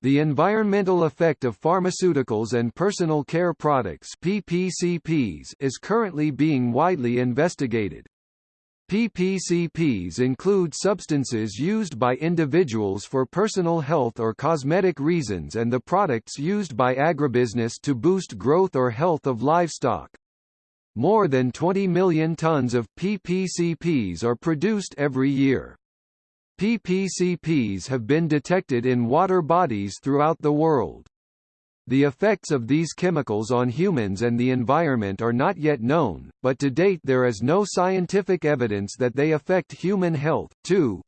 The environmental effect of pharmaceuticals and personal care products PPCPs is currently being widely investigated. PPCPs include substances used by individuals for personal health or cosmetic reasons and the products used by agribusiness to boost growth or health of livestock. More than 20 million tons of PPCPs are produced every year. PPCPs have been detected in water bodies throughout the world. The effects of these chemicals on humans and the environment are not yet known, but to date there is no scientific evidence that they affect human health. 2.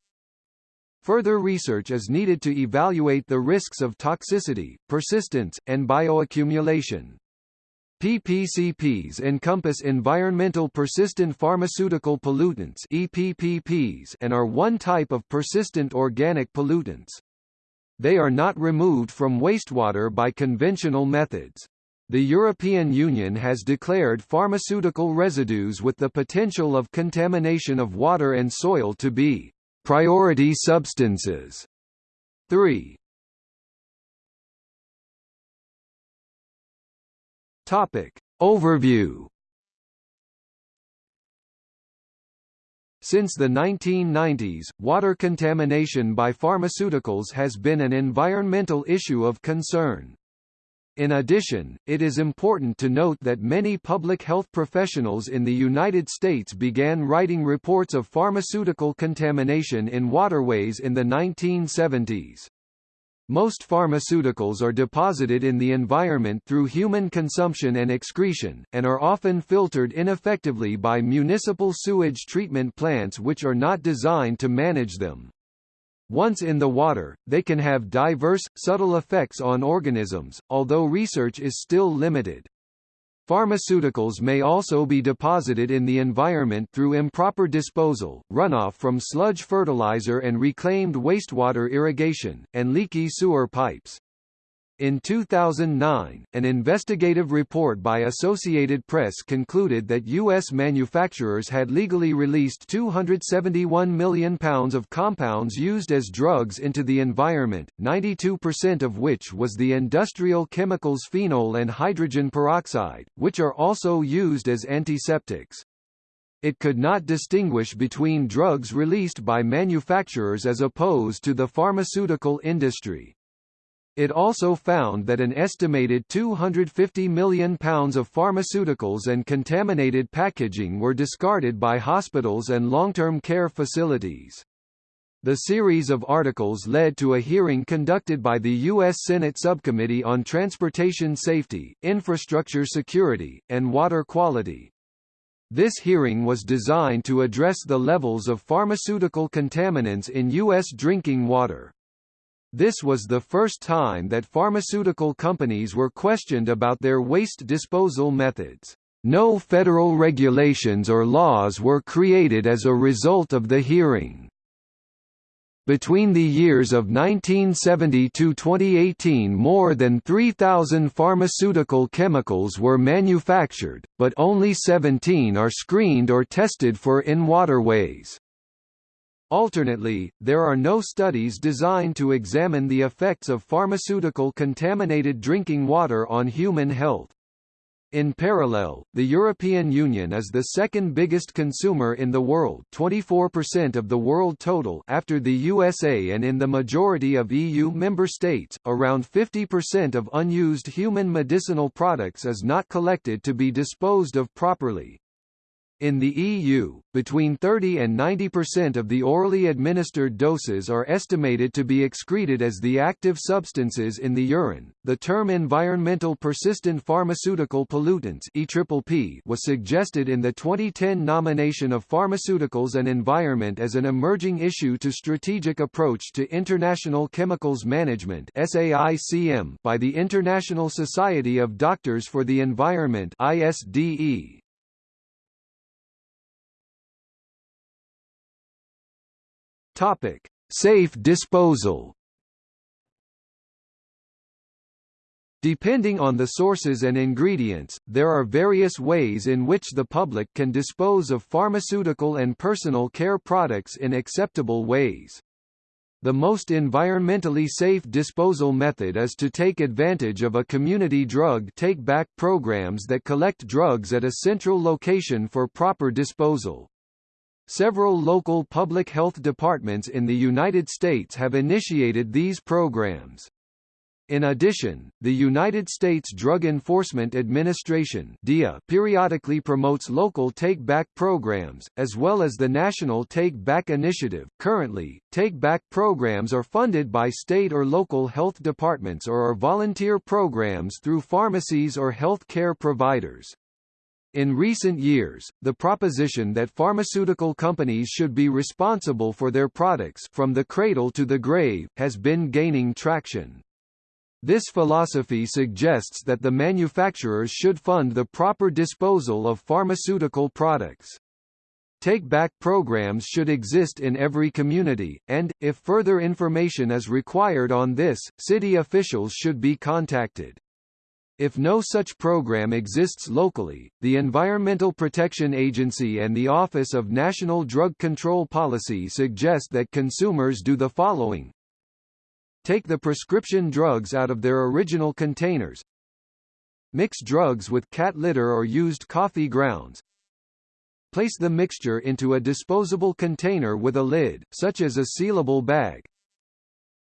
Further research is needed to evaluate the risks of toxicity, persistence, and bioaccumulation. PPCPs encompass environmental persistent pharmaceutical pollutants EPPPs and are one type of persistent organic pollutants. They are not removed from wastewater by conventional methods. The European Union has declared pharmaceutical residues with the potential of contamination of water and soil to be priority substances. 3. Topic. Overview Since the 1990s, water contamination by pharmaceuticals has been an environmental issue of concern. In addition, it is important to note that many public health professionals in the United States began writing reports of pharmaceutical contamination in waterways in the 1970s. Most pharmaceuticals are deposited in the environment through human consumption and excretion, and are often filtered ineffectively by municipal sewage treatment plants which are not designed to manage them. Once in the water, they can have diverse, subtle effects on organisms, although research is still limited. Pharmaceuticals may also be deposited in the environment through improper disposal, runoff from sludge fertilizer and reclaimed wastewater irrigation, and leaky sewer pipes. In 2009, an investigative report by Associated Press concluded that U.S. manufacturers had legally released 271 million pounds of compounds used as drugs into the environment, 92% of which was the industrial chemicals phenol and hydrogen peroxide, which are also used as antiseptics. It could not distinguish between drugs released by manufacturers as opposed to the pharmaceutical industry. It also found that an estimated 250 million pounds of pharmaceuticals and contaminated packaging were discarded by hospitals and long-term care facilities. The series of articles led to a hearing conducted by the U.S. Senate Subcommittee on Transportation Safety, Infrastructure Security, and Water Quality. This hearing was designed to address the levels of pharmaceutical contaminants in U.S. drinking water. This was the first time that pharmaceutical companies were questioned about their waste disposal methods. No federal regulations or laws were created as a result of the hearing. Between the years of 1970 to 2018 more than 3,000 pharmaceutical chemicals were manufactured, but only 17 are screened or tested for in waterways. Alternately, there are no studies designed to examine the effects of pharmaceutical contaminated drinking water on human health. In parallel, the European Union is the second biggest consumer in the world 24% of the world total after the USA and in the majority of EU member states, around 50% of unused human medicinal products is not collected to be disposed of properly. In the EU, between 30 and 90% of the orally administered doses are estimated to be excreted as the active substances in the urine. The term environmental persistent pharmaceutical pollutants (EPPP) was suggested in the 2010 nomination of Pharmaceuticals and Environment as an emerging issue to strategic approach to international chemicals management (SAICM) by the International Society of Doctors for the Environment (ISDE). Topic: Safe disposal. Depending on the sources and ingredients, there are various ways in which the public can dispose of pharmaceutical and personal care products in acceptable ways. The most environmentally safe disposal method is to take advantage of a community drug take-back programs that collect drugs at a central location for proper disposal. Several local public health departments in the United States have initiated these programs. In addition, the United States Drug Enforcement Administration DEA periodically promotes local take-back programs, as well as the National Take-Back Initiative. Currently, take-back programs are funded by state or local health departments or are volunteer programs through pharmacies or health care providers. In recent years, the proposition that pharmaceutical companies should be responsible for their products from the cradle to the grave, has been gaining traction. This philosophy suggests that the manufacturers should fund the proper disposal of pharmaceutical products. Take-back programs should exist in every community, and, if further information is required on this, city officials should be contacted. If no such program exists locally, the Environmental Protection Agency and the Office of National Drug Control Policy suggest that consumers do the following Take the prescription drugs out of their original containers. Mix drugs with cat litter or used coffee grounds. Place the mixture into a disposable container with a lid, such as a sealable bag.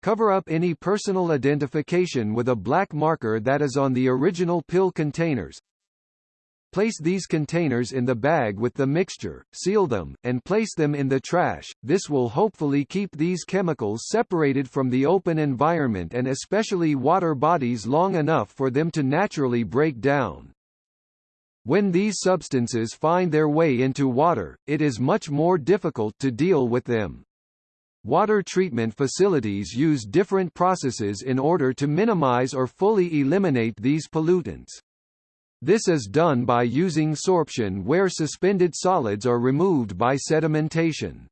Cover up any personal identification with a black marker that is on the original pill containers. Place these containers in the bag with the mixture, seal them, and place them in the trash. This will hopefully keep these chemicals separated from the open environment and especially water bodies long enough for them to naturally break down. When these substances find their way into water, it is much more difficult to deal with them. Water treatment facilities use different processes in order to minimize or fully eliminate these pollutants. This is done by using sorption where suspended solids are removed by sedimentation.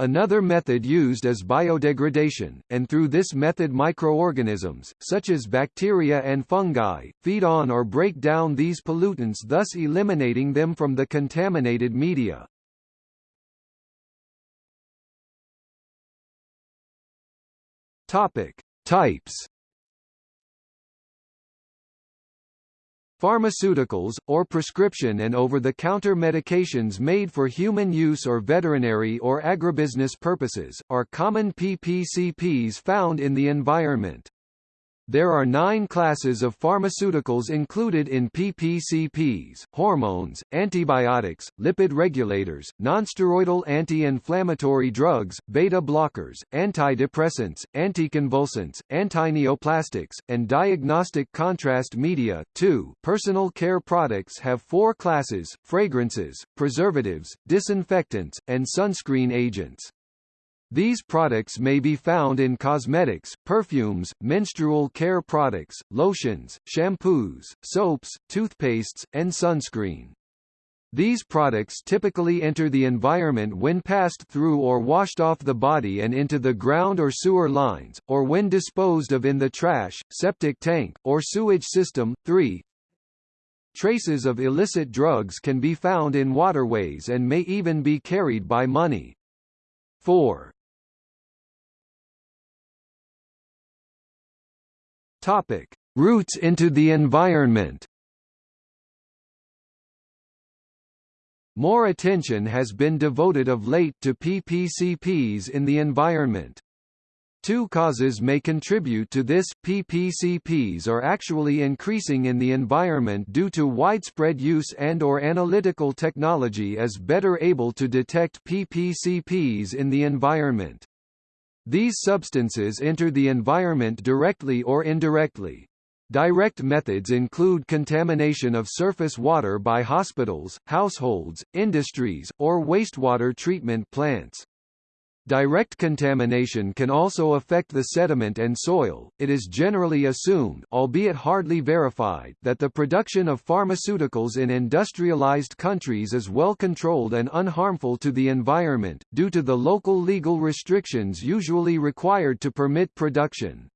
Another method used is biodegradation, and through this method microorganisms, such as bacteria and fungi, feed on or break down these pollutants thus eliminating them from the contaminated media. Topic. Types Pharmaceuticals, or prescription and over-the-counter medications made for human use or veterinary or agribusiness purposes, are common PPCPs found in the environment. There are nine classes of pharmaceuticals included in PPCPs, hormones, antibiotics, lipid regulators, nonsteroidal anti-inflammatory drugs, beta blockers, antidepressants, anticonvulsants, antineoplastics, and diagnostic contrast media. 2. Personal care products have four classes, fragrances, preservatives, disinfectants, and sunscreen agents. These products may be found in cosmetics, perfumes, menstrual care products, lotions, shampoos, soaps, toothpastes, and sunscreen. These products typically enter the environment when passed through or washed off the body and into the ground or sewer lines, or when disposed of in the trash, septic tank, or sewage system. 3. Traces of illicit drugs can be found in waterways and may even be carried by money. 4. Topic: Routes into the environment. More attention has been devoted of late to PPCPs in the environment. Two causes may contribute to this, PPCPs are actually increasing in the environment due to widespread use and or analytical technology is better able to detect PPCPs in the environment. These substances enter the environment directly or indirectly. Direct methods include contamination of surface water by hospitals, households, industries, or wastewater treatment plants. Direct contamination can also affect the sediment and soil. It is generally assumed, albeit hardly verified, that the production of pharmaceuticals in industrialized countries is well controlled and unharmful to the environment, due to the local legal restrictions usually required to permit production.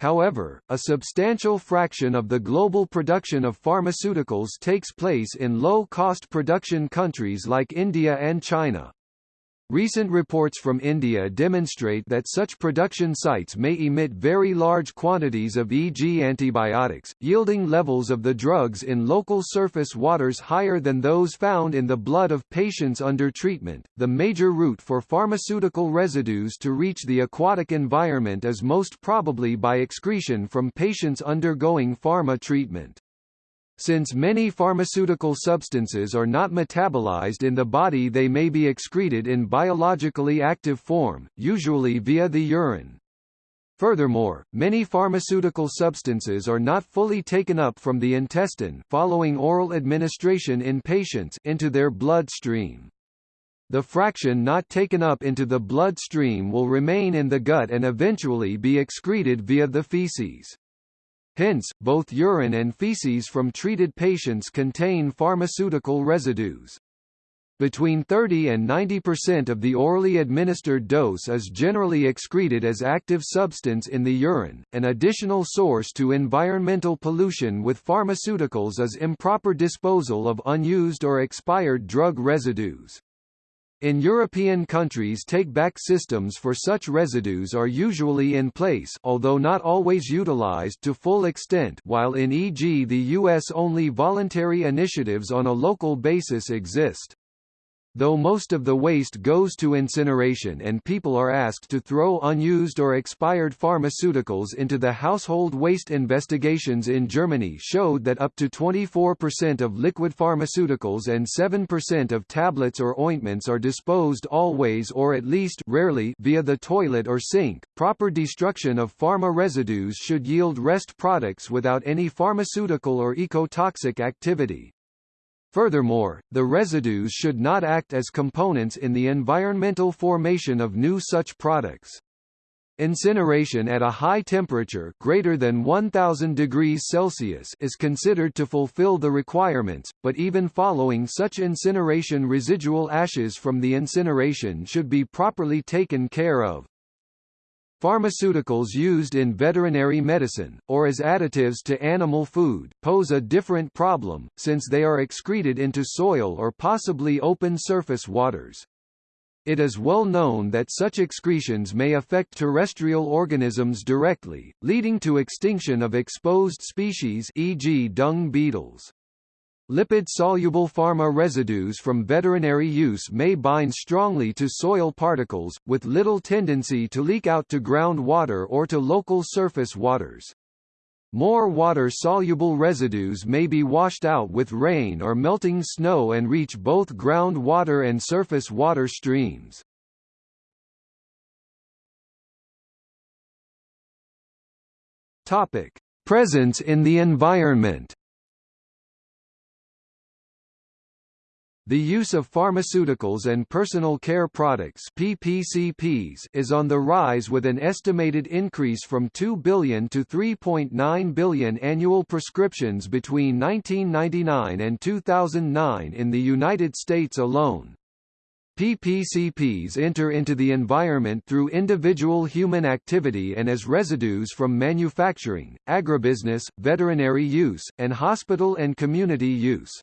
However, a substantial fraction of the global production of pharmaceuticals takes place in low-cost production countries like India and China. Recent reports from India demonstrate that such production sites may emit very large quantities of e.g. antibiotics, yielding levels of the drugs in local surface waters higher than those found in the blood of patients under treatment. The major route for pharmaceutical residues to reach the aquatic environment is most probably by excretion from patients undergoing pharma treatment. Since many pharmaceutical substances are not metabolized in the body they may be excreted in biologically active form, usually via the urine. Furthermore, many pharmaceutical substances are not fully taken up from the intestine following oral administration in patients into their bloodstream. The fraction not taken up into the bloodstream will remain in the gut and eventually be excreted via the feces. Hence, both urine and feces from treated patients contain pharmaceutical residues. Between 30 and 90% of the orally administered dose is generally excreted as active substance in the urine. An additional source to environmental pollution with pharmaceuticals is improper disposal of unused or expired drug residues. In European countries take-back systems for such residues are usually in place although not always utilized to full extent while in e.g. the US only voluntary initiatives on a local basis exist. Though most of the waste goes to incineration and people are asked to throw unused or expired pharmaceuticals into the household waste investigations in Germany showed that up to 24% of liquid pharmaceuticals and 7% of tablets or ointments are disposed always or at least rarely via the toilet or sink. Proper destruction of pharma residues should yield rest products without any pharmaceutical or ecotoxic activity. Furthermore, the residues should not act as components in the environmental formation of new such products. Incineration at a high temperature greater than 1000 degrees Celsius is considered to fulfill the requirements, but even following such incineration residual ashes from the incineration should be properly taken care of. Pharmaceuticals used in veterinary medicine, or as additives to animal food, pose a different problem, since they are excreted into soil or possibly open surface waters. It is well known that such excretions may affect terrestrial organisms directly, leading to extinction of exposed species e.g. dung beetles. Lipid-soluble pharma residues from veterinary use may bind strongly to soil particles, with little tendency to leak out to groundwater or to local surface waters. More water-soluble residues may be washed out with rain or melting snow and reach both groundwater and surface water streams. Topic: Presence in the environment. The use of pharmaceuticals and personal care products PPCPs is on the rise with an estimated increase from 2 billion to 3.9 billion annual prescriptions between 1999 and 2009 in the United States alone. PPCPs enter into the environment through individual human activity and as residues from manufacturing, agribusiness, veterinary use, and hospital and community use.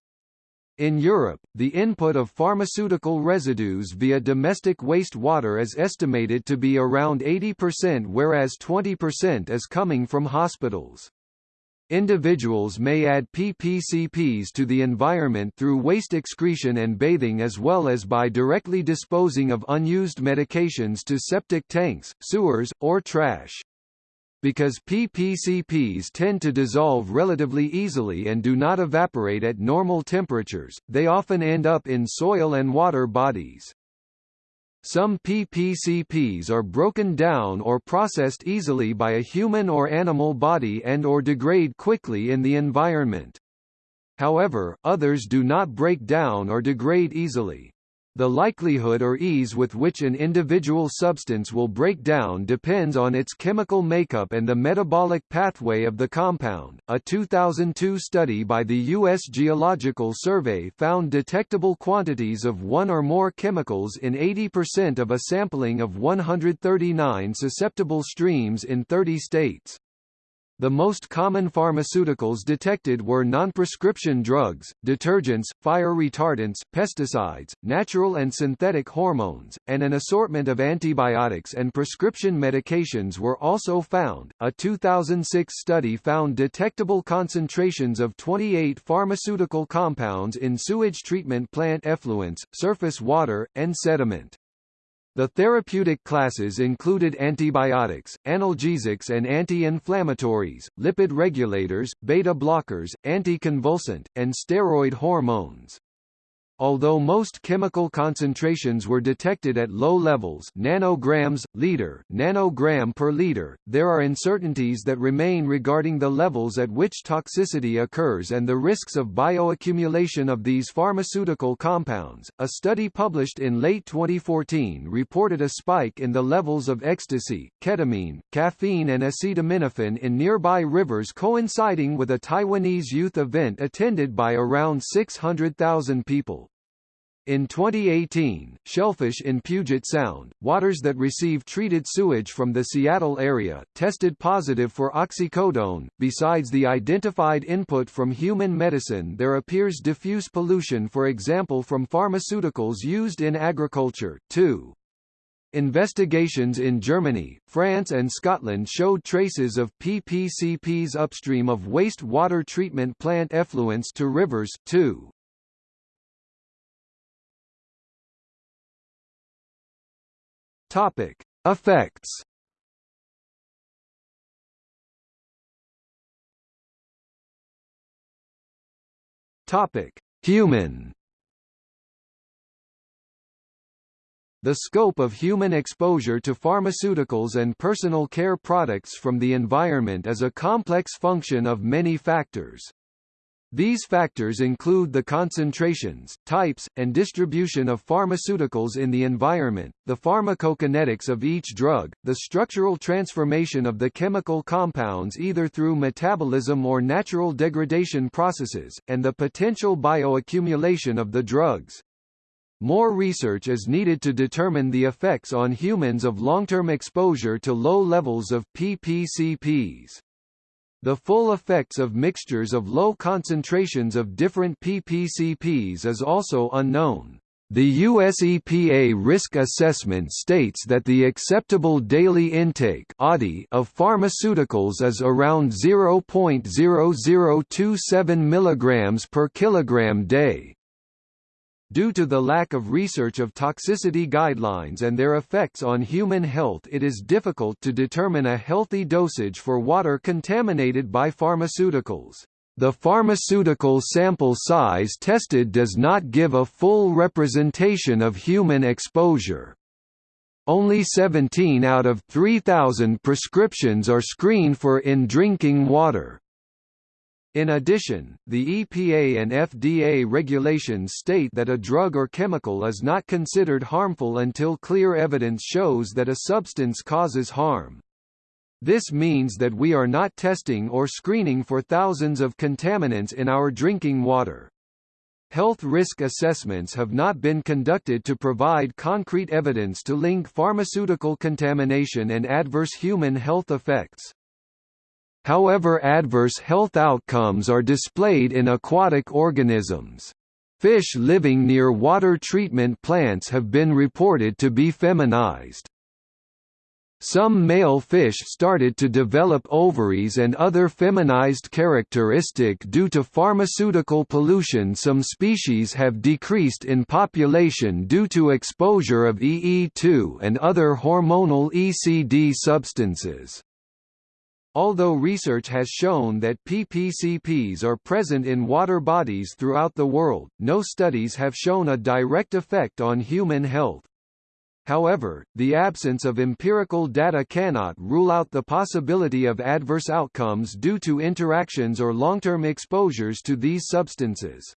In Europe, the input of pharmaceutical residues via domestic wastewater is estimated to be around 80% whereas 20% is coming from hospitals. Individuals may add PPCPs to the environment through waste excretion and bathing as well as by directly disposing of unused medications to septic tanks, sewers, or trash. Because PPCPs tend to dissolve relatively easily and do not evaporate at normal temperatures, they often end up in soil and water bodies. Some PPCPs are broken down or processed easily by a human or animal body and or degrade quickly in the environment. However, others do not break down or degrade easily. The likelihood or ease with which an individual substance will break down depends on its chemical makeup and the metabolic pathway of the compound. A 2002 study by the U.S. Geological Survey found detectable quantities of one or more chemicals in 80% of a sampling of 139 susceptible streams in 30 states. The most common pharmaceuticals detected were non-prescription drugs, detergents, fire retardants, pesticides, natural and synthetic hormones, and an assortment of antibiotics and prescription medications were also found. A 2006 study found detectable concentrations of 28 pharmaceutical compounds in sewage treatment plant effluents, surface water, and sediment. The therapeutic classes included antibiotics, analgesics and anti-inflammatories, lipid regulators, beta blockers, anticonvulsant, and steroid hormones. Although most chemical concentrations were detected at low levels nanograms, liter, nanogram per liter, there are uncertainties that remain regarding the levels at which toxicity occurs and the risks of bioaccumulation of these pharmaceutical compounds. A study published in late 2014 reported a spike in the levels of ecstasy, ketamine, caffeine and acetaminophen in nearby rivers coinciding with a Taiwanese youth event attended by around 600,000 people. In 2018, shellfish in Puget Sound, waters that receive treated sewage from the Seattle area, tested positive for oxycodone. Besides the identified input from human medicine, there appears diffuse pollution, for example, from pharmaceuticals used in agriculture, too. Investigations in Germany, France and Scotland showed traces of PPCPs upstream of waste-water treatment plant effluents to rivers, too. Topic: Effects. Topic: Human. The scope of human exposure to pharmaceuticals and personal care products from the environment is a complex function of many factors. These factors include the concentrations, types, and distribution of pharmaceuticals in the environment, the pharmacokinetics of each drug, the structural transformation of the chemical compounds either through metabolism or natural degradation processes, and the potential bioaccumulation of the drugs. More research is needed to determine the effects on humans of long-term exposure to low levels of PPCPs. The full effects of mixtures of low concentrations of different PPCPs is also unknown. The US EPA risk assessment states that the acceptable daily intake of pharmaceuticals is around 0.0027 mg per kilogram day. Due to the lack of research of toxicity guidelines and their effects on human health it is difficult to determine a healthy dosage for water contaminated by pharmaceuticals. The pharmaceutical sample size tested does not give a full representation of human exposure. Only 17 out of 3,000 prescriptions are screened for in drinking water. In addition, the EPA and FDA regulations state that a drug or chemical is not considered harmful until clear evidence shows that a substance causes harm. This means that we are not testing or screening for thousands of contaminants in our drinking water. Health risk assessments have not been conducted to provide concrete evidence to link pharmaceutical contamination and adverse human health effects. However adverse health outcomes are displayed in aquatic organisms. Fish living near water treatment plants have been reported to be feminized. Some male fish started to develop ovaries and other feminized characteristic due to pharmaceutical pollution some species have decreased in population due to exposure of EE2 and other hormonal ECD substances. Although research has shown that PPCPs are present in water bodies throughout the world, no studies have shown a direct effect on human health. However, the absence of empirical data cannot rule out the possibility of adverse outcomes due to interactions or long-term exposures to these substances.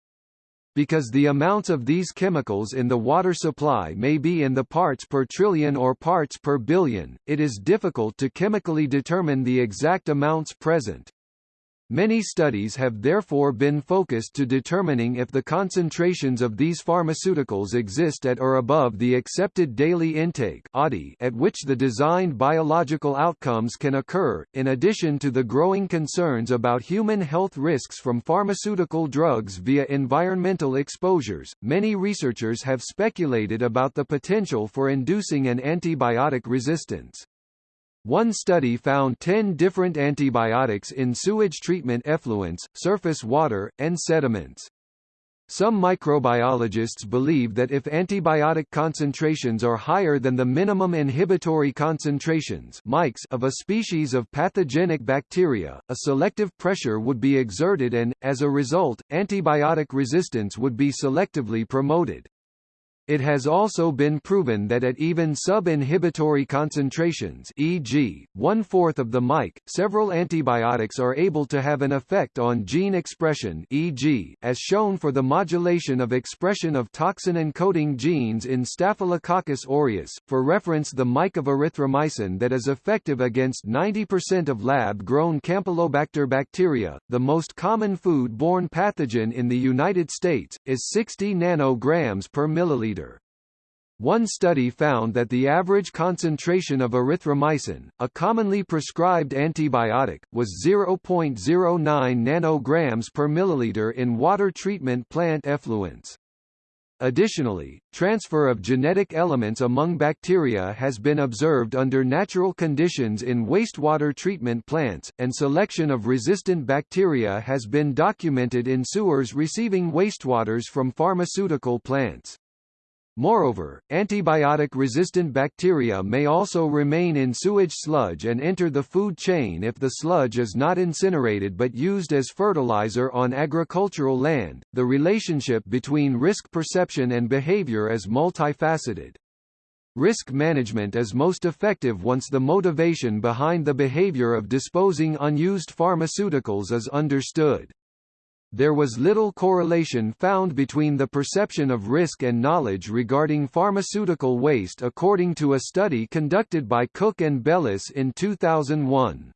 Because the amounts of these chemicals in the water supply may be in the parts per trillion or parts per billion, it is difficult to chemically determine the exact amounts present. Many studies have therefore been focused to determining if the concentrations of these pharmaceuticals exist at or above the accepted daily intake at which the designed biological outcomes can occur. In addition to the growing concerns about human health risks from pharmaceutical drugs via environmental exposures, many researchers have speculated about the potential for inducing an antibiotic resistance. One study found 10 different antibiotics in sewage treatment effluents, surface water, and sediments. Some microbiologists believe that if antibiotic concentrations are higher than the minimum inhibitory concentrations of a species of pathogenic bacteria, a selective pressure would be exerted and, as a result, antibiotic resistance would be selectively promoted. It has also been proven that at even sub-inhibitory concentrations e.g., one-fourth of the mic, several antibiotics are able to have an effect on gene expression e.g., as shown for the modulation of expression of toxin-encoding genes in Staphylococcus aureus, for reference the mic of erythromycin that is effective against 90% of lab-grown Campylobacter bacteria, the most common food-borne pathogen in the United States, is 60 nanograms per milliliter one study found that the average concentration of erythromycin, a commonly prescribed antibiotic, was 0.09 nanograms per milliliter in water treatment plant effluents. Additionally, transfer of genetic elements among bacteria has been observed under natural conditions in wastewater treatment plants, and selection of resistant bacteria has been documented in sewers receiving wastewaters from pharmaceutical plants. Moreover, antibiotic-resistant bacteria may also remain in sewage sludge and enter the food chain if the sludge is not incinerated but used as fertilizer on agricultural land. The relationship between risk perception and behavior is multifaceted. Risk management is most effective once the motivation behind the behavior of disposing unused pharmaceuticals is understood there was little correlation found between the perception of risk and knowledge regarding pharmaceutical waste according to a study conducted by Cook and Bellis in 2001.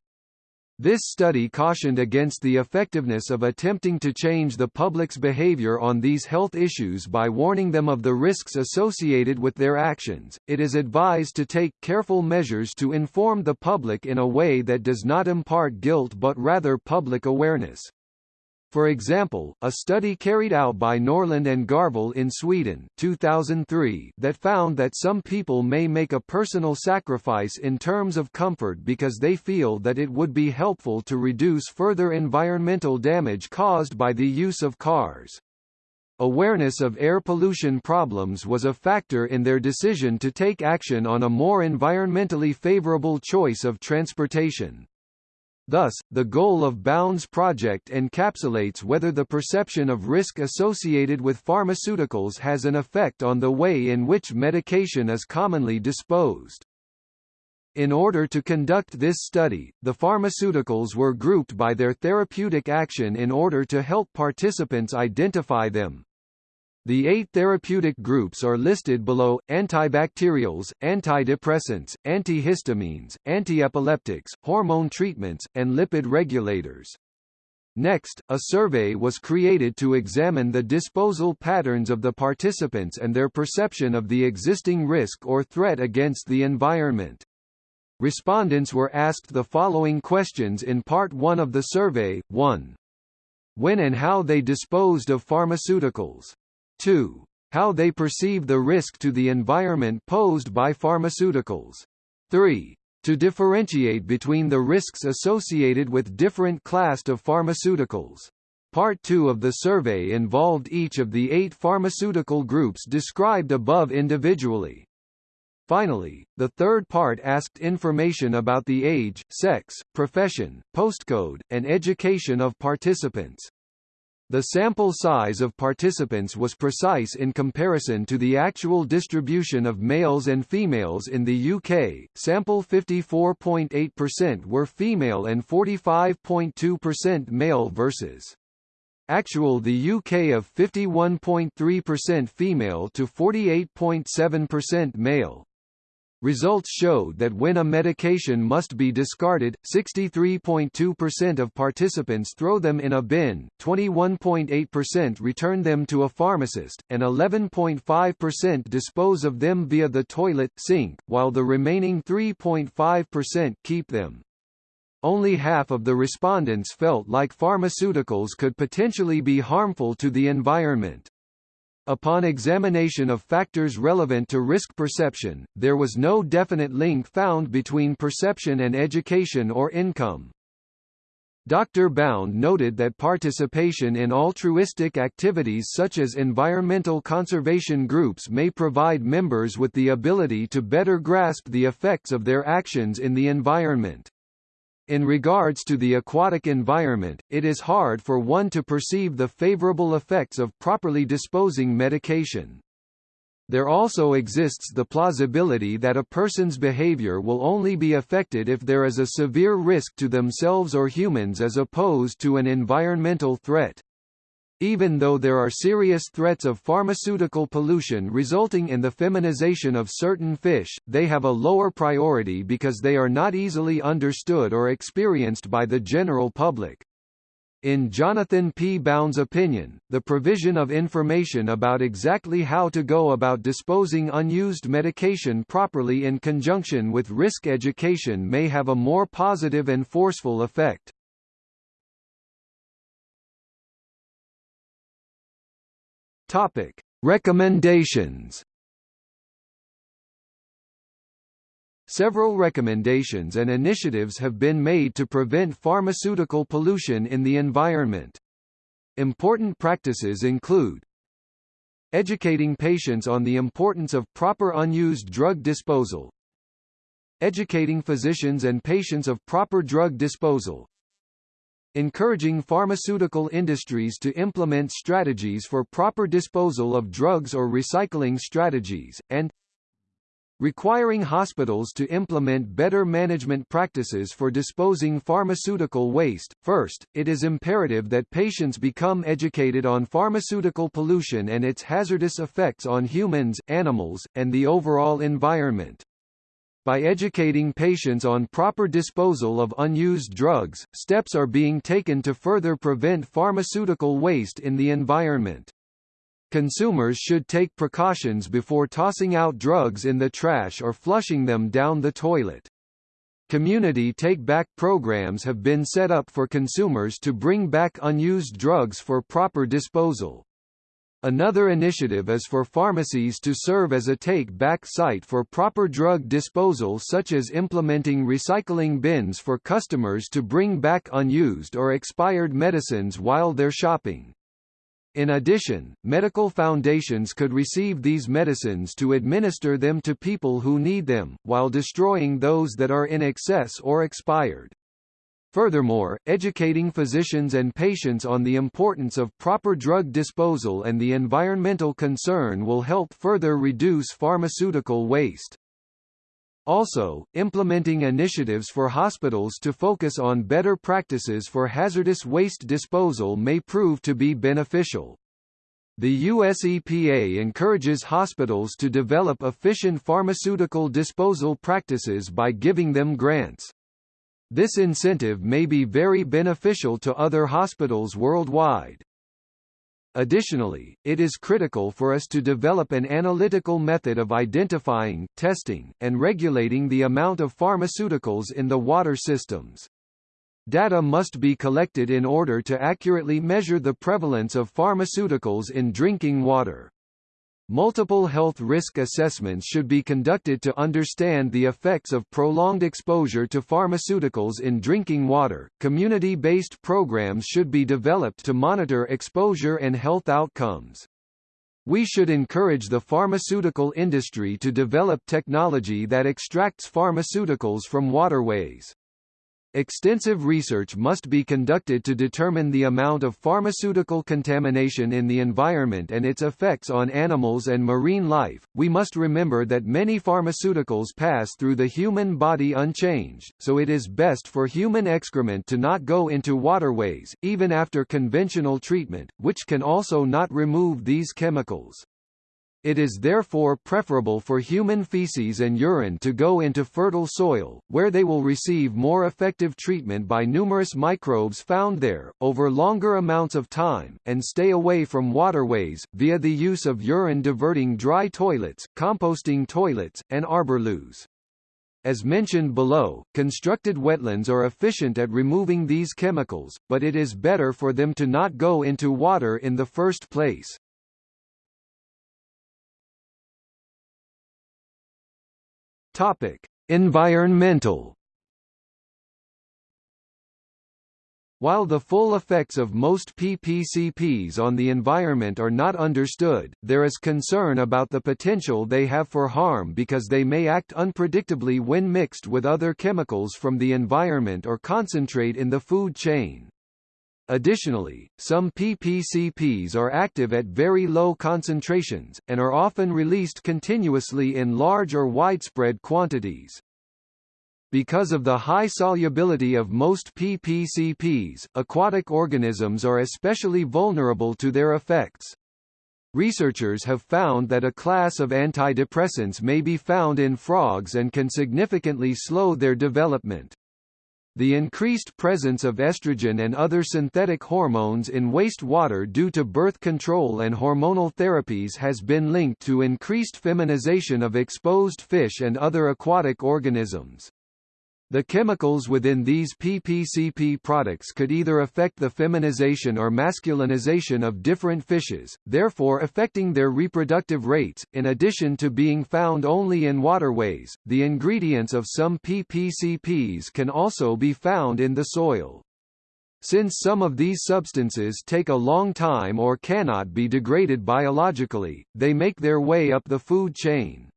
This study cautioned against the effectiveness of attempting to change the public's behavior on these health issues by warning them of the risks associated with their actions. It is advised to take careful measures to inform the public in a way that does not impart guilt but rather public awareness. For example, a study carried out by Nordlund and Garvill in Sweden 2003 that found that some people may make a personal sacrifice in terms of comfort because they feel that it would be helpful to reduce further environmental damage caused by the use of cars. Awareness of air pollution problems was a factor in their decision to take action on a more environmentally favorable choice of transportation. Thus, the goal of Bound's project encapsulates whether the perception of risk associated with pharmaceuticals has an effect on the way in which medication is commonly disposed. In order to conduct this study, the pharmaceuticals were grouped by their therapeutic action in order to help participants identify them. The eight therapeutic groups are listed below, antibacterials, antidepressants, antihistamines, antiepileptics, hormone treatments, and lipid regulators. Next, a survey was created to examine the disposal patterns of the participants and their perception of the existing risk or threat against the environment. Respondents were asked the following questions in Part 1 of the survey, 1. When and how they disposed of pharmaceuticals. 2. How they perceive the risk to the environment posed by pharmaceuticals. 3. To differentiate between the risks associated with different class of pharmaceuticals. Part 2 of the survey involved each of the eight pharmaceutical groups described above individually. Finally, the third part asked information about the age, sex, profession, postcode, and education of participants. The sample size of participants was precise in comparison to the actual distribution of males and females in the UK. Sample 54.8% were female and 45.2% male versus actual the UK of 51.3% female to 48.7% male. Results showed that when a medication must be discarded, 63.2% of participants throw them in a bin, 21.8% return them to a pharmacist, and 11.5% dispose of them via the toilet sink, while the remaining 3.5% keep them. Only half of the respondents felt like pharmaceuticals could potentially be harmful to the environment. Upon examination of factors relevant to risk perception, there was no definite link found between perception and education or income. Dr. Bound noted that participation in altruistic activities such as environmental conservation groups may provide members with the ability to better grasp the effects of their actions in the environment. In regards to the aquatic environment, it is hard for one to perceive the favorable effects of properly disposing medication. There also exists the plausibility that a person's behavior will only be affected if there is a severe risk to themselves or humans as opposed to an environmental threat. Even though there are serious threats of pharmaceutical pollution resulting in the feminization of certain fish, they have a lower priority because they are not easily understood or experienced by the general public. In Jonathan P. Bound's opinion, the provision of information about exactly how to go about disposing unused medication properly in conjunction with risk education may have a more positive and forceful effect. Topic: Recommendations. Several recommendations and initiatives have been made to prevent pharmaceutical pollution in the environment. Important practices include Educating patients on the importance of proper unused drug disposal Educating physicians and patients of proper drug disposal encouraging pharmaceutical industries to implement strategies for proper disposal of drugs or recycling strategies, and requiring hospitals to implement better management practices for disposing pharmaceutical waste. First, it is imperative that patients become educated on pharmaceutical pollution and its hazardous effects on humans, animals, and the overall environment. By educating patients on proper disposal of unused drugs, steps are being taken to further prevent pharmaceutical waste in the environment. Consumers should take precautions before tossing out drugs in the trash or flushing them down the toilet. Community take-back programs have been set up for consumers to bring back unused drugs for proper disposal. Another initiative is for pharmacies to serve as a take-back site for proper drug disposal such as implementing recycling bins for customers to bring back unused or expired medicines while they're shopping. In addition, medical foundations could receive these medicines to administer them to people who need them, while destroying those that are in excess or expired. Furthermore, educating physicians and patients on the importance of proper drug disposal and the environmental concern will help further reduce pharmaceutical waste. Also, implementing initiatives for hospitals to focus on better practices for hazardous waste disposal may prove to be beneficial. The US EPA encourages hospitals to develop efficient pharmaceutical disposal practices by giving them grants. This incentive may be very beneficial to other hospitals worldwide. Additionally, it is critical for us to develop an analytical method of identifying, testing, and regulating the amount of pharmaceuticals in the water systems. Data must be collected in order to accurately measure the prevalence of pharmaceuticals in drinking water. Multiple health risk assessments should be conducted to understand the effects of prolonged exposure to pharmaceuticals in drinking water. Community based programs should be developed to monitor exposure and health outcomes. We should encourage the pharmaceutical industry to develop technology that extracts pharmaceuticals from waterways. Extensive research must be conducted to determine the amount of pharmaceutical contamination in the environment and its effects on animals and marine life. We must remember that many pharmaceuticals pass through the human body unchanged, so it is best for human excrement to not go into waterways, even after conventional treatment, which can also not remove these chemicals. It is therefore preferable for human feces and urine to go into fertile soil, where they will receive more effective treatment by numerous microbes found there, over longer amounts of time, and stay away from waterways, via the use of urine-diverting dry toilets, composting toilets, and arborloos. As mentioned below, constructed wetlands are efficient at removing these chemicals, but it is better for them to not go into water in the first place. Topic: Environmental While the full effects of most PPCPs on the environment are not understood, there is concern about the potential they have for harm because they may act unpredictably when mixed with other chemicals from the environment or concentrate in the food chain. Additionally, some PPCPs are active at very low concentrations, and are often released continuously in large or widespread quantities. Because of the high solubility of most PPCPs, aquatic organisms are especially vulnerable to their effects. Researchers have found that a class of antidepressants may be found in frogs and can significantly slow their development. The increased presence of estrogen and other synthetic hormones in wastewater due to birth control and hormonal therapies has been linked to increased feminization of exposed fish and other aquatic organisms. The chemicals within these PPCP products could either affect the feminization or masculinization of different fishes, therefore affecting their reproductive rates. In addition to being found only in waterways, the ingredients of some PPCPs can also be found in the soil. Since some of these substances take a long time or cannot be degraded biologically, they make their way up the food chain.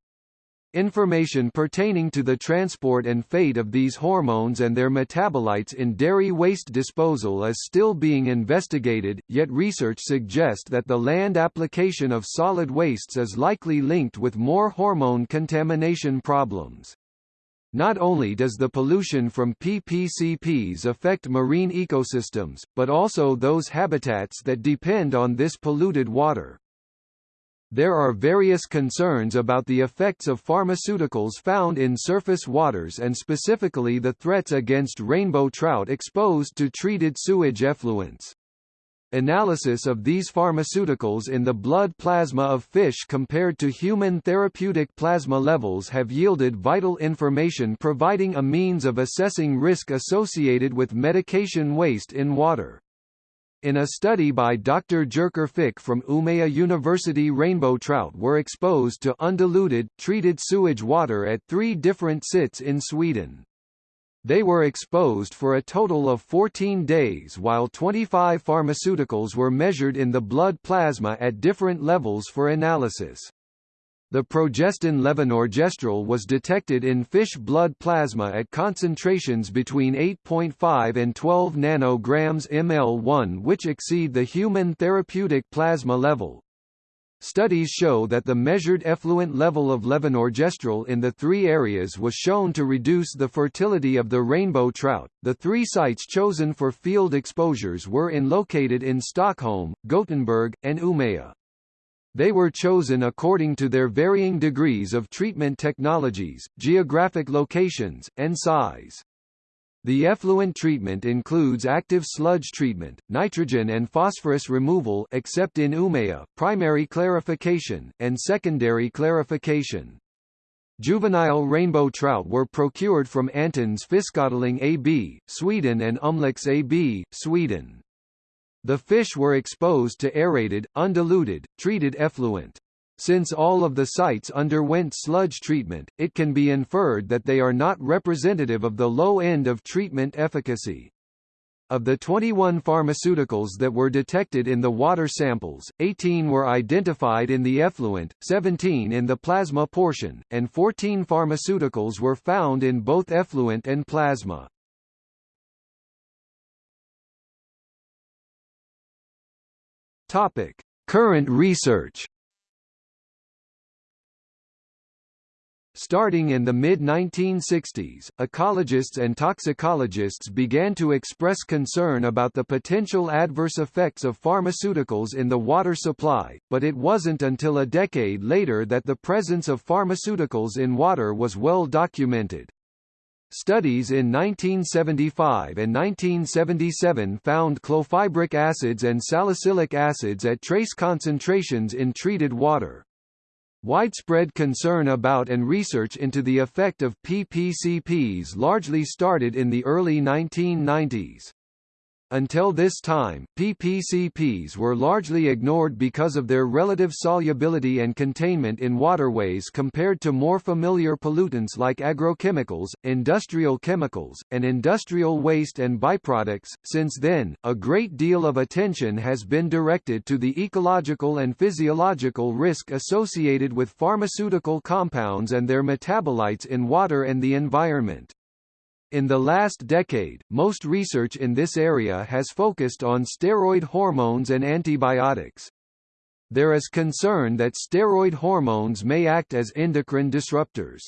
Information pertaining to the transport and fate of these hormones and their metabolites in dairy waste disposal is still being investigated, yet research suggests that the land application of solid wastes is likely linked with more hormone contamination problems. Not only does the pollution from PPCPs affect marine ecosystems, but also those habitats that depend on this polluted water. There are various concerns about the effects of pharmaceuticals found in surface waters and specifically the threats against rainbow trout exposed to treated sewage effluents. Analysis of these pharmaceuticals in the blood plasma of fish compared to human therapeutic plasma levels have yielded vital information providing a means of assessing risk associated with medication waste in water. In a study by Dr. Jerker Fick from Umeå University rainbow trout were exposed to undiluted, treated sewage water at three different sits in Sweden. They were exposed for a total of 14 days while 25 pharmaceuticals were measured in the blood plasma at different levels for analysis. The progestin levonorgestrel was detected in fish blood plasma at concentrations between 8.5 and 12 nanograms ml1 which exceed the human therapeutic plasma level. Studies show that the measured effluent level of levonorgestrel in the three areas was shown to reduce the fertility of the rainbow trout. The three sites chosen for field exposures were in located in Stockholm, Gothenburg, and Umeå. They were chosen according to their varying degrees of treatment technologies, geographic locations, and size. The effluent treatment includes active sludge treatment, nitrogen and phosphorus removal except in Umeå, primary clarification, and secondary clarification. Juvenile rainbow trout were procured from Antens Fiskodling AB, Sweden and Umlax AB, Sweden. The fish were exposed to aerated, undiluted, treated effluent. Since all of the sites underwent sludge treatment, it can be inferred that they are not representative of the low end of treatment efficacy. Of the 21 pharmaceuticals that were detected in the water samples, 18 were identified in the effluent, 17 in the plasma portion, and 14 pharmaceuticals were found in both effluent and plasma. Topic: Current research. Starting in the mid-1960s, ecologists and toxicologists began to express concern about the potential adverse effects of pharmaceuticals in the water supply, but it wasn't until a decade later that the presence of pharmaceuticals in water was well documented. Studies in 1975 and 1977 found clofibric acids and salicylic acids at trace concentrations in treated water. Widespread concern about and research into the effect of PPCPs largely started in the early 1990s. Until this time, PPCPs were largely ignored because of their relative solubility and containment in waterways compared to more familiar pollutants like agrochemicals, industrial chemicals, and industrial waste and byproducts. Since then, a great deal of attention has been directed to the ecological and physiological risk associated with pharmaceutical compounds and their metabolites in water and the environment. In the last decade, most research in this area has focused on steroid hormones and antibiotics. There is concern that steroid hormones may act as endocrine disruptors.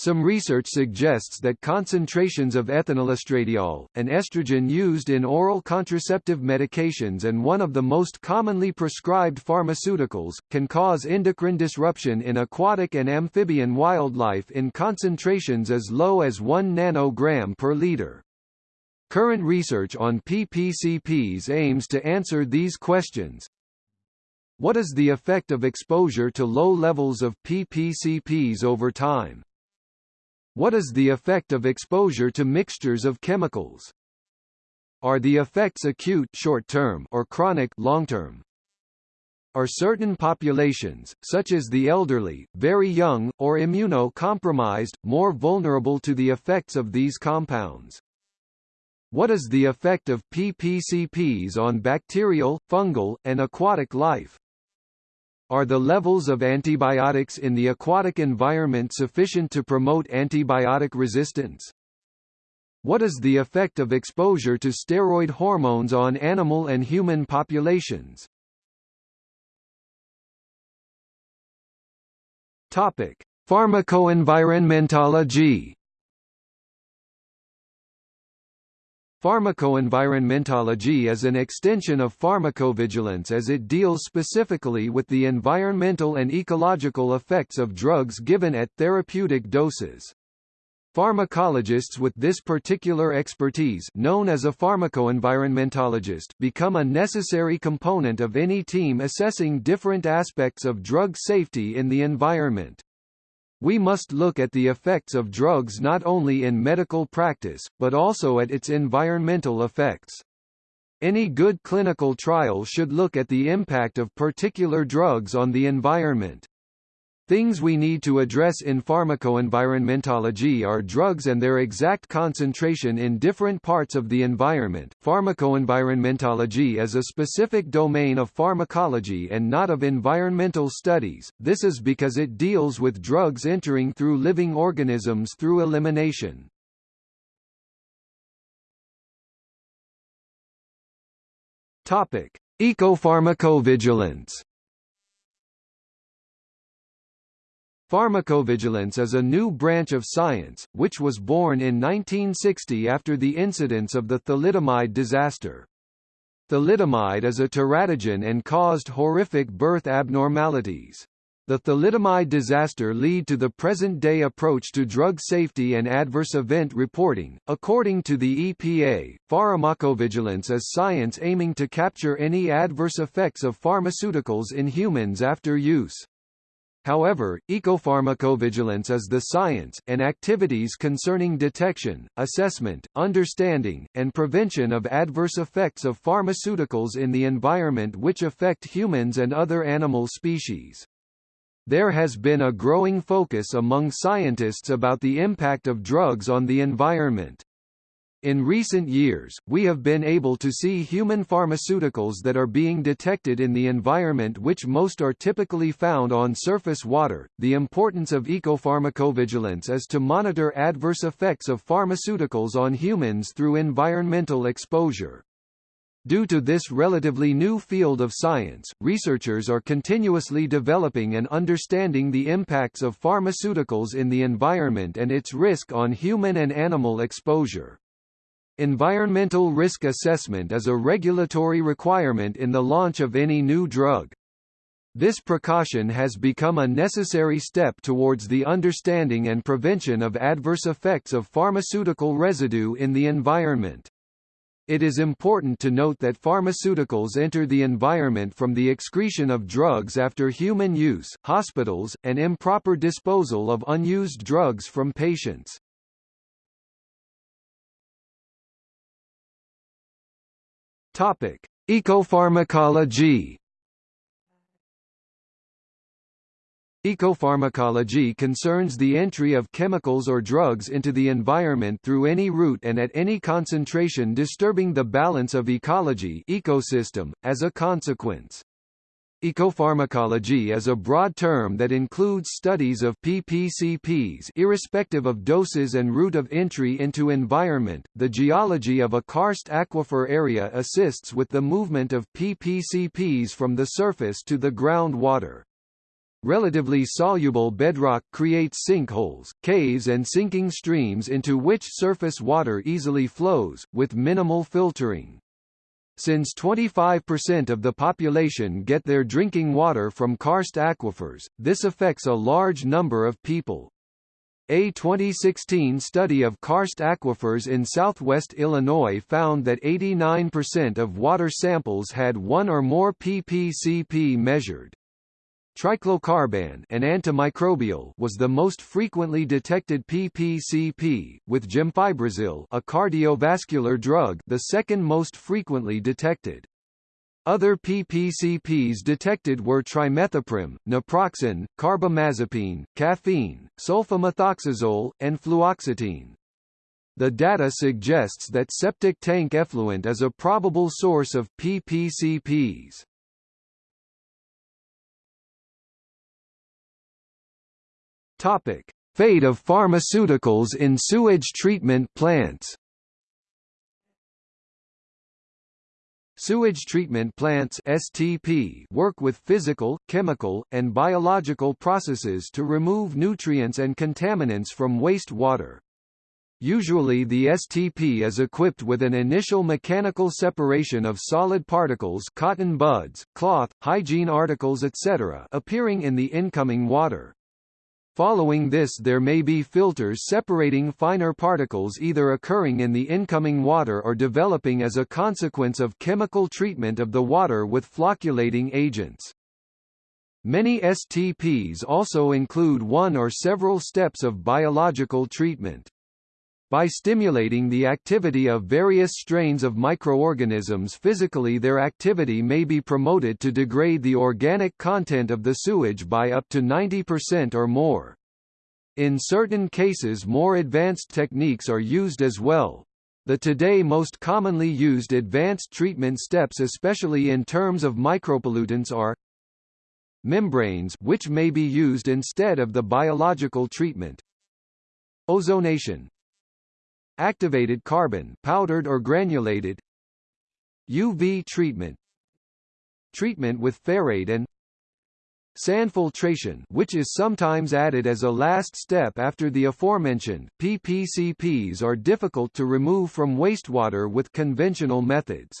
Some research suggests that concentrations of ethinylestradiol, an estrogen used in oral contraceptive medications and one of the most commonly prescribed pharmaceuticals, can cause endocrine disruption in aquatic and amphibian wildlife in concentrations as low as 1 nanogram per liter. Current research on PPCPs aims to answer these questions. What is the effect of exposure to low levels of PPCPs over time? What is the effect of exposure to mixtures of chemicals? Are the effects acute short-term or chronic long-term? Are certain populations, such as the elderly, very young, or immunocompromised, more vulnerable to the effects of these compounds? What is the effect of PPCPs on bacterial, fungal, and aquatic life? Are the levels of antibiotics in the aquatic environment sufficient to promote antibiotic resistance? What is the effect of exposure to steroid hormones on animal and human populations? Topic: Pharmacoenvironmentology Pharmacoenvironmentology is an extension of pharmacovigilance as it deals specifically with the environmental and ecological effects of drugs given at therapeutic doses. Pharmacologists with this particular expertise known as a pharmacoenvironmentologist become a necessary component of any team assessing different aspects of drug safety in the environment. We must look at the effects of drugs not only in medical practice, but also at its environmental effects. Any good clinical trial should look at the impact of particular drugs on the environment. Things we need to address in pharmacoenvironmentology are drugs and their exact concentration in different parts of the environment. Pharmacoenvironmentology is a specific domain of pharmacology and not of environmental studies. This is because it deals with drugs entering through living organisms through elimination. Topic: Ecopharmacovigilance Pharmacovigilance is a new branch of science, which was born in 1960 after the incidents of the thalidomide disaster. Thalidomide is a teratogen and caused horrific birth abnormalities. The thalidomide disaster lead to the present-day approach to drug safety and adverse event reporting. According to the EPA, pharmacovigilance is science aiming to capture any adverse effects of pharmaceuticals in humans after use. However, ecopharmacovigilance is the science, and activities concerning detection, assessment, understanding, and prevention of adverse effects of pharmaceuticals in the environment which affect humans and other animal species. There has been a growing focus among scientists about the impact of drugs on the environment. In recent years, we have been able to see human pharmaceuticals that are being detected in the environment which most are typically found on surface water. The importance of ecopharmacovigilance is to monitor adverse effects of pharmaceuticals on humans through environmental exposure. Due to this relatively new field of science, researchers are continuously developing and understanding the impacts of pharmaceuticals in the environment and its risk on human and animal exposure. Environmental risk assessment is a regulatory requirement in the launch of any new drug. This precaution has become a necessary step towards the understanding and prevention of adverse effects of pharmaceutical residue in the environment. It is important to note that pharmaceuticals enter the environment from the excretion of drugs after human use, hospitals, and improper disposal of unused drugs from patients. Topic: Ecopharmacology Ecopharmacology concerns the entry of chemicals or drugs into the environment through any route and at any concentration disturbing the balance of ecology ecosystem, as a consequence. Ecopharmacology is a broad term that includes studies of PPCPs irrespective of doses and route of entry into environment. The geology of a karst aquifer area assists with the movement of PPCPs from the surface to the groundwater. Relatively soluble bedrock creates sinkholes, caves and sinking streams into which surface water easily flows, with minimal filtering. Since 25% of the population get their drinking water from karst aquifers, this affects a large number of people. A 2016 study of karst aquifers in southwest Illinois found that 89% of water samples had one or more ppcp measured. Triclocarban an antimicrobial was the most frequently detected PPCP, with gemfibrozil a cardiovascular drug the second most frequently detected. Other PPCPs detected were trimethoprim, naproxen, carbamazepine, caffeine, sulfamethoxazole, and fluoxetine. The data suggests that septic tank effluent is a probable source of PPCPs. Topic: Fate of pharmaceuticals in sewage treatment plants. Sewage treatment plants STP work with physical, chemical, and biological processes to remove nutrients and contaminants from wastewater. Usually the STP is equipped with an initial mechanical separation of solid particles cotton buds, cloth, hygiene articles etc. appearing in the incoming water. Following this there may be filters separating finer particles either occurring in the incoming water or developing as a consequence of chemical treatment of the water with flocculating agents. Many STPs also include one or several steps of biological treatment. By stimulating the activity of various strains of microorganisms physically their activity may be promoted to degrade the organic content of the sewage by up to 90% or more. In certain cases more advanced techniques are used as well. The today most commonly used advanced treatment steps especially in terms of micropollutants are membranes which may be used instead of the biological treatment ozonation activated carbon powdered or granulated UV treatment treatment with ferrate and sand filtration which is sometimes added as a last step after the aforementioned, PPCPs are difficult to remove from wastewater with conventional methods.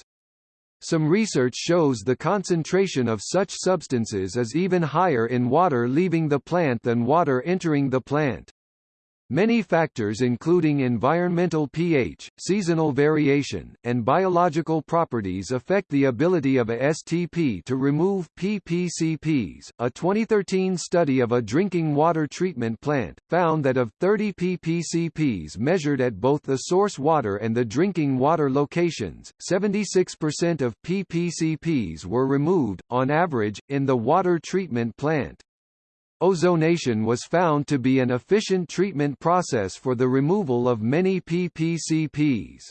Some research shows the concentration of such substances is even higher in water leaving the plant than water entering the plant. Many factors including environmental pH, seasonal variation, and biological properties affect the ability of a STP to remove PPCPs. A 2013 study of a drinking water treatment plant found that of 30 PPCPs measured at both the source water and the drinking water locations, 76% of PPCPs were removed, on average, in the water treatment plant. Ozonation was found to be an efficient treatment process for the removal of many PPCPs.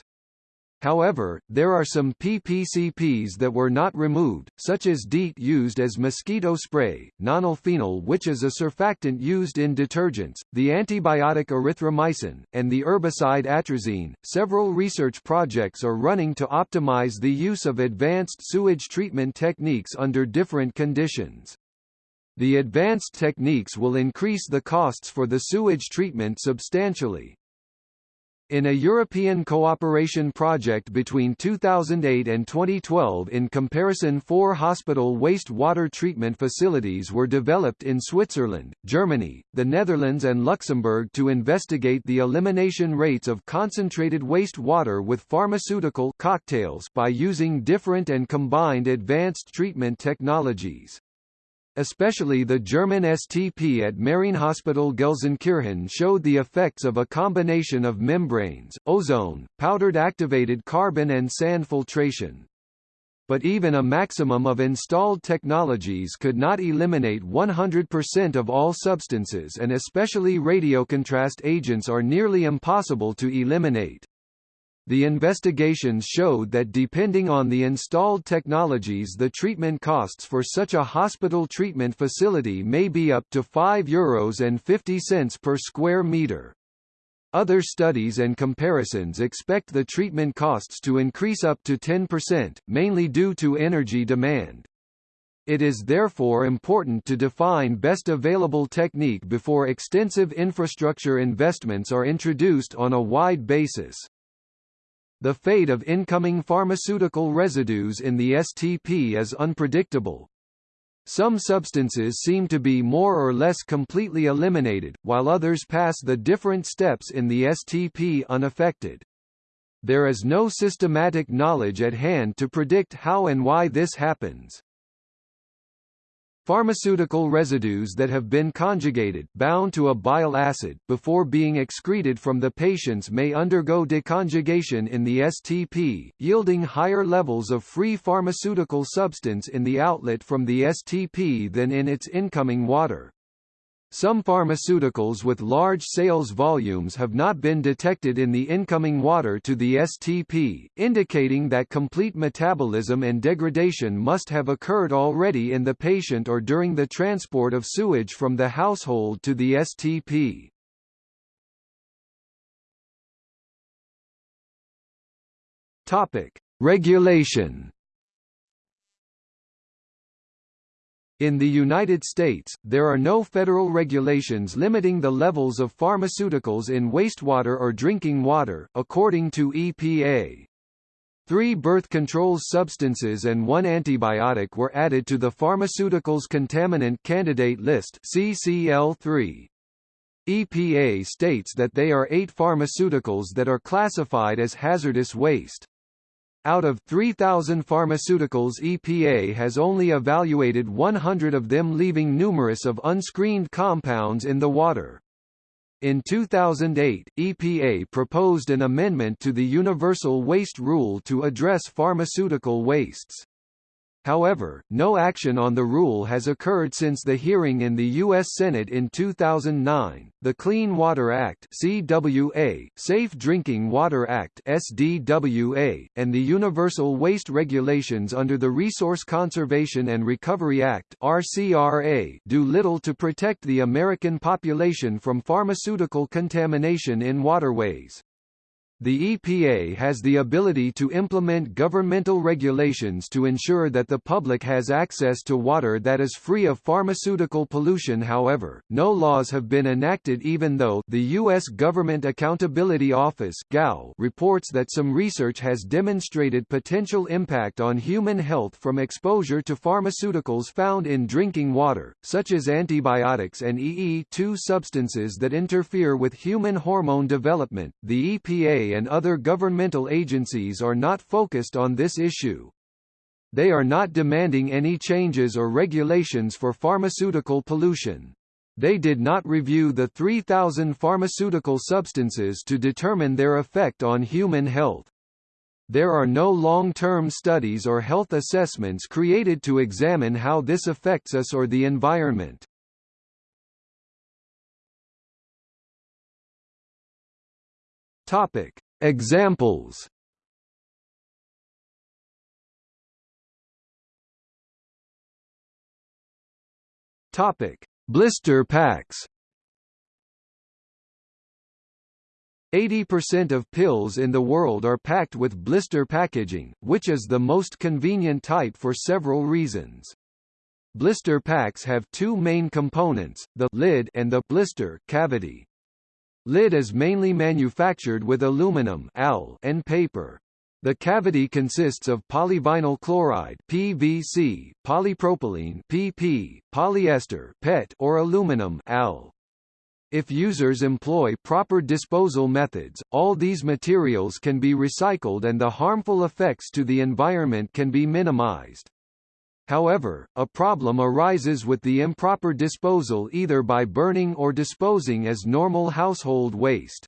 However, there are some PPCPs that were not removed, such as DEET used as mosquito spray, nonylphenol which is a surfactant used in detergents, the antibiotic erythromycin, and the herbicide atrazine. Several research projects are running to optimize the use of advanced sewage treatment techniques under different conditions. The advanced techniques will increase the costs for the sewage treatment substantially. In a European cooperation project between 2008 and 2012 in comparison four hospital waste-water treatment facilities were developed in Switzerland, Germany, the Netherlands and Luxembourg to investigate the elimination rates of concentrated waste-water with pharmaceutical cocktails by using different and combined advanced treatment technologies. Especially the German STP at Marienhospital Gelsenkirchen showed the effects of a combination of membranes, ozone, powdered activated carbon and sand filtration. But even a maximum of installed technologies could not eliminate 100% of all substances and especially radiocontrast agents are nearly impossible to eliminate. The investigations showed that depending on the installed technologies the treatment costs for such a hospital treatment facility may be up to €5 Euros and 50 cents per square meter. Other studies and comparisons expect the treatment costs to increase up to 10%, mainly due to energy demand. It is therefore important to define best available technique before extensive infrastructure investments are introduced on a wide basis. The fate of incoming pharmaceutical residues in the STP is unpredictable. Some substances seem to be more or less completely eliminated, while others pass the different steps in the STP unaffected. There is no systematic knowledge at hand to predict how and why this happens. Pharmaceutical residues that have been conjugated bound to a bile acid before being excreted from the patients may undergo deconjugation in the STP, yielding higher levels of free pharmaceutical substance in the outlet from the STP than in its incoming water. Some pharmaceuticals with large sales volumes have not been detected in the incoming water to the STP, indicating that complete metabolism and degradation must have occurred already in the patient or during the transport of sewage from the household to the STP. Topic: Regulation In the United States, there are no federal regulations limiting the levels of pharmaceuticals in wastewater or drinking water, according to EPA. Three birth control substances and one antibiotic were added to the Pharmaceuticals Contaminant Candidate List CCL3. EPA states that they are eight pharmaceuticals that are classified as hazardous waste. Out of 3,000 pharmaceuticals EPA has only evaluated 100 of them leaving numerous of unscreened compounds in the water. In 2008, EPA proposed an amendment to the Universal Waste Rule to address pharmaceutical wastes. However, no action on the rule has occurred since the hearing in the U.S. Senate in 2009. The Clean Water Act (CWA), Safe Drinking Water Act (SDWA), and the Universal Waste Regulations under the Resource Conservation and Recovery Act (RCRA) do little to protect the American population from pharmaceutical contamination in waterways. The EPA has the ability to implement governmental regulations to ensure that the public has access to water that is free of pharmaceutical pollution however, no laws have been enacted even though the U.S. Government Accountability Office reports that some research has demonstrated potential impact on human health from exposure to pharmaceuticals found in drinking water, such as antibiotics and EE2 substances that interfere with human hormone development. The EPA and other governmental agencies are not focused on this issue. They are not demanding any changes or regulations for pharmaceutical pollution. They did not review the 3,000 pharmaceutical substances to determine their effect on human health. There are no long-term studies or health assessments created to examine how this affects us or the environment. Topic: Examples. Topic: Blister packs. 80% of pills in the world are packed with blister packaging, which is the most convenient type for several reasons. Blister packs have two main components, the lid and the blister cavity. Lid is mainly manufactured with aluminum Al and paper. The cavity consists of polyvinyl chloride PVC, polypropylene PP, polyester PET or aluminum Al. If users employ proper disposal methods, all these materials can be recycled and the harmful effects to the environment can be minimized. However, a problem arises with the improper disposal either by burning or disposing as normal household waste.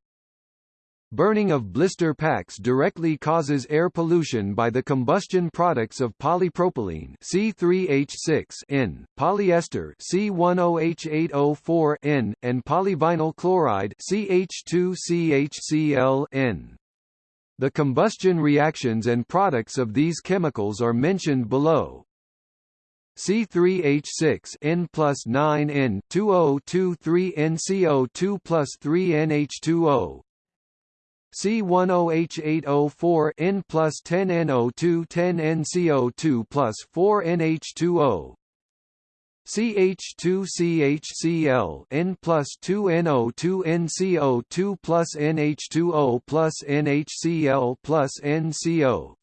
Burning of blister packs directly causes air pollution by the combustion products of polypropylene C3H6N, polyester C10H8O4N, and polyvinyl chloride CH2CHCl-N. The combustion reactions and products of these chemicals are mentioned below. C3H6 N plus 9 N 2023 NCO2 plus 3 NH2O C10H8O4 N plus 10 NO2 10 NCO2 plus 4 NH2O CH2CHCl N plus 2 NO2 NCO2 plus NH2O plus NHCl plus NCO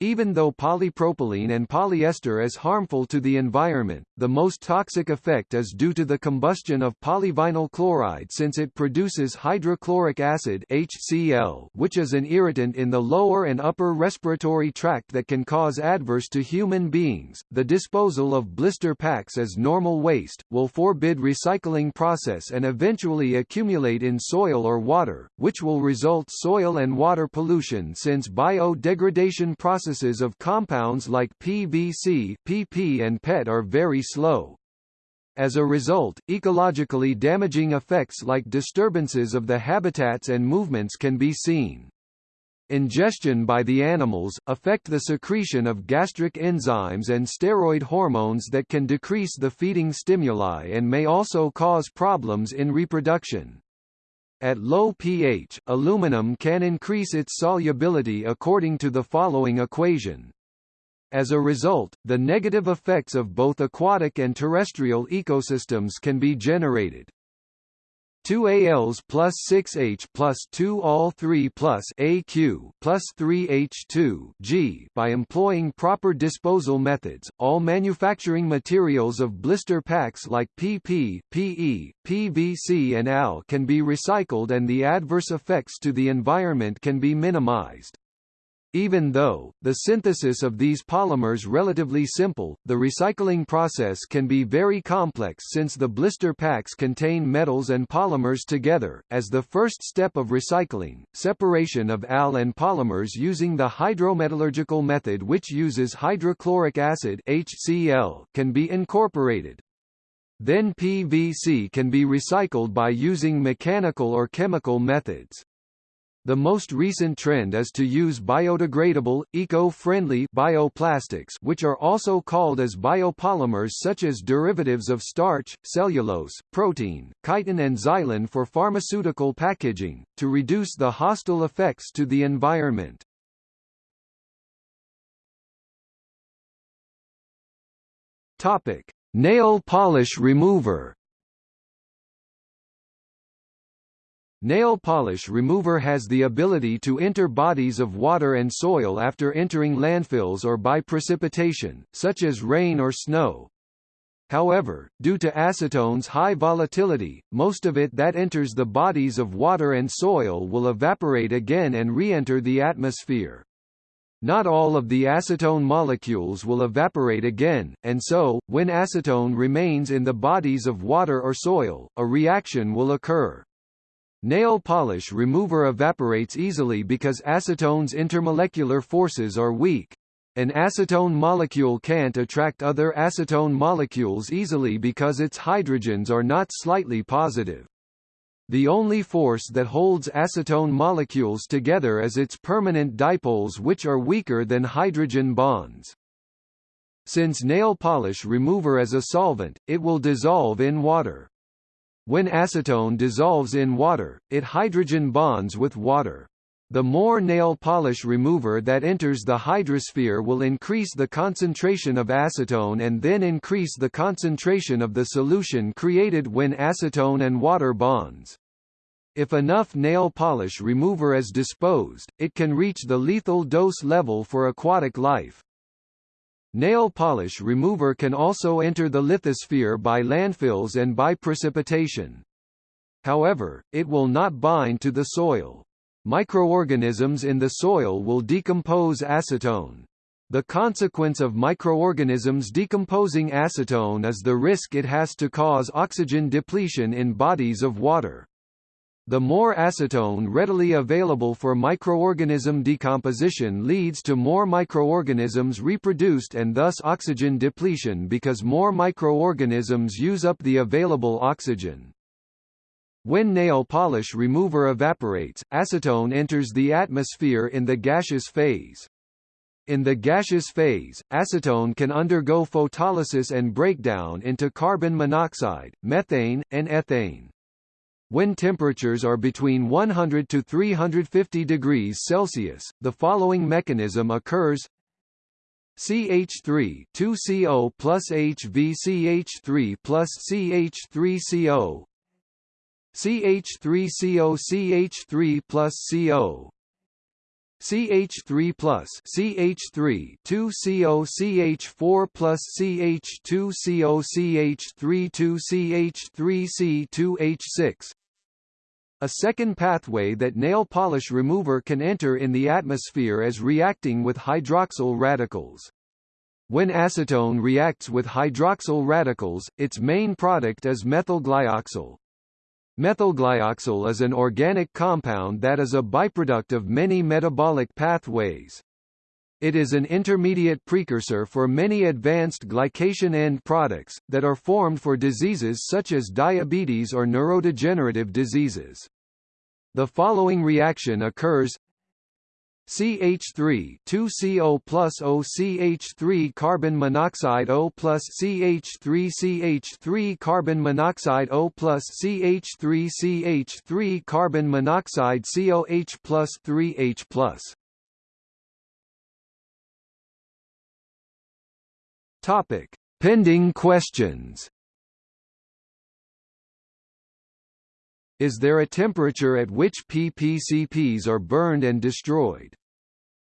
even though polypropylene and polyester is harmful to the environment, the most toxic effect is due to the combustion of polyvinyl chloride since it produces hydrochloric acid HCl, which is an irritant in the lower and upper respiratory tract that can cause adverse to human beings. The disposal of blister packs as normal waste will forbid recycling process and eventually accumulate in soil or water, which will result soil and water pollution since biodegradation process processes of compounds like PVC, PP and PET are very slow. As a result, ecologically damaging effects like disturbances of the habitats and movements can be seen. Ingestion by the animals, affect the secretion of gastric enzymes and steroid hormones that can decrease the feeding stimuli and may also cause problems in reproduction. At low pH, aluminum can increase its solubility according to the following equation. As a result, the negative effects of both aquatic and terrestrial ecosystems can be generated. 2 ALs plus 6H plus 2 all 3 plus AQ plus 3H2 G by employing proper disposal methods, all manufacturing materials of blister packs like PP, PE, PVC and AL can be recycled and the adverse effects to the environment can be minimized. Even though, the synthesis of these polymers relatively simple, the recycling process can be very complex since the blister packs contain metals and polymers together. As the first step of recycling, separation of AL and polymers using the hydrometallurgical method which uses hydrochloric acid HCl can be incorporated. Then PVC can be recycled by using mechanical or chemical methods. The most recent trend is to use biodegradable, eco-friendly bioplastics which are also called as biopolymers such as derivatives of starch, cellulose, protein, chitin and xylan for pharmaceutical packaging, to reduce the hostile effects to the environment. Nail polish remover Nail polish remover has the ability to enter bodies of water and soil after entering landfills or by precipitation, such as rain or snow. However, due to acetone's high volatility, most of it that enters the bodies of water and soil will evaporate again and re-enter the atmosphere. Not all of the acetone molecules will evaporate again, and so, when acetone remains in the bodies of water or soil, a reaction will occur. Nail polish remover evaporates easily because acetone's intermolecular forces are weak. An acetone molecule can't attract other acetone molecules easily because its hydrogens are not slightly positive. The only force that holds acetone molecules together is its permanent dipoles which are weaker than hydrogen bonds. Since nail polish remover is a solvent, it will dissolve in water. When acetone dissolves in water, it hydrogen bonds with water. The more nail polish remover that enters the hydrosphere will increase the concentration of acetone and then increase the concentration of the solution created when acetone and water bonds. If enough nail polish remover is disposed, it can reach the lethal dose level for aquatic life. Nail polish remover can also enter the lithosphere by landfills and by precipitation. However, it will not bind to the soil. Microorganisms in the soil will decompose acetone. The consequence of microorganisms decomposing acetone is the risk it has to cause oxygen depletion in bodies of water. The more acetone readily available for microorganism decomposition leads to more microorganisms reproduced and thus oxygen depletion because more microorganisms use up the available oxygen. When nail polish remover evaporates, acetone enters the atmosphere in the gaseous phase. In the gaseous phase, acetone can undergo photolysis and breakdown into carbon monoxide, methane, and ethane. When temperatures are between 100 to 350 degrees Celsius, the following mechanism occurs CH3 2CO plus HVCH3 plus CH3CO CH3CO CH3 plus CO CH3 plus CH3 2CO CH4 plus CH2CO CH3 2CH3 C2H6 a second pathway that nail polish remover can enter in the atmosphere is reacting with hydroxyl radicals. When acetone reacts with hydroxyl radicals, its main product is methylglyoxal. Methylglyoxal is an organic compound that is a byproduct of many metabolic pathways. It is an intermediate precursor for many advanced glycation end products, that are formed for diseases such as diabetes or neurodegenerative diseases. The following reaction occurs. CH3 2CO plus OCH3 carbon monoxide O plus CH3 CH3 carbon monoxide O plus CH3 CH3 carbon monoxide COH plus 3H plus. Topic. Pending questions Is there a temperature at which PPCPs are burned and destroyed?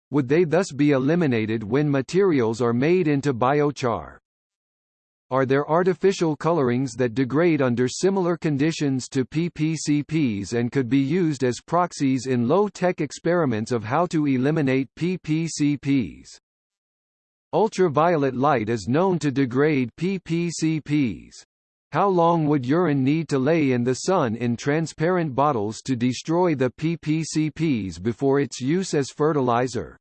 Would they thus be eliminated when materials are made into biochar? Are there artificial colorings that degrade under similar conditions to PPCPs and could be used as proxies in low-tech experiments of how to eliminate PPCPs? Ultraviolet light is known to degrade PPCPs. How long would urine need to lay in the sun in transparent bottles to destroy the PPCPs before its use as fertilizer?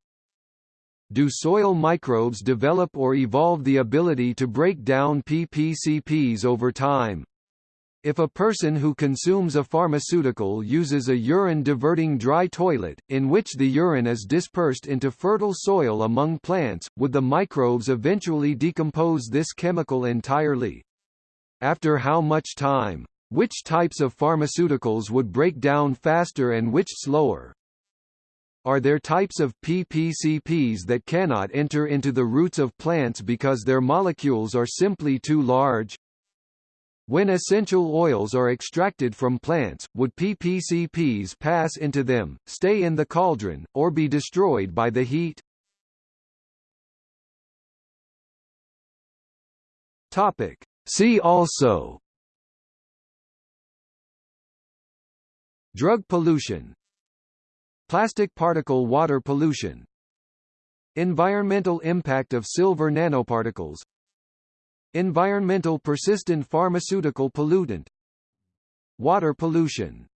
Do soil microbes develop or evolve the ability to break down PPCPs over time? If a person who consumes a pharmaceutical uses a urine-diverting dry toilet, in which the urine is dispersed into fertile soil among plants, would the microbes eventually decompose this chemical entirely? After how much time? Which types of pharmaceuticals would break down faster and which slower? Are there types of PPCPs that cannot enter into the roots of plants because their molecules are simply too large? When essential oils are extracted from plants, would PPCPs pass into them, stay in the cauldron, or be destroyed by the heat? Topic: See also Drug pollution Plastic particle water pollution Environmental impact of silver nanoparticles Environmental persistent pharmaceutical pollutant Water pollution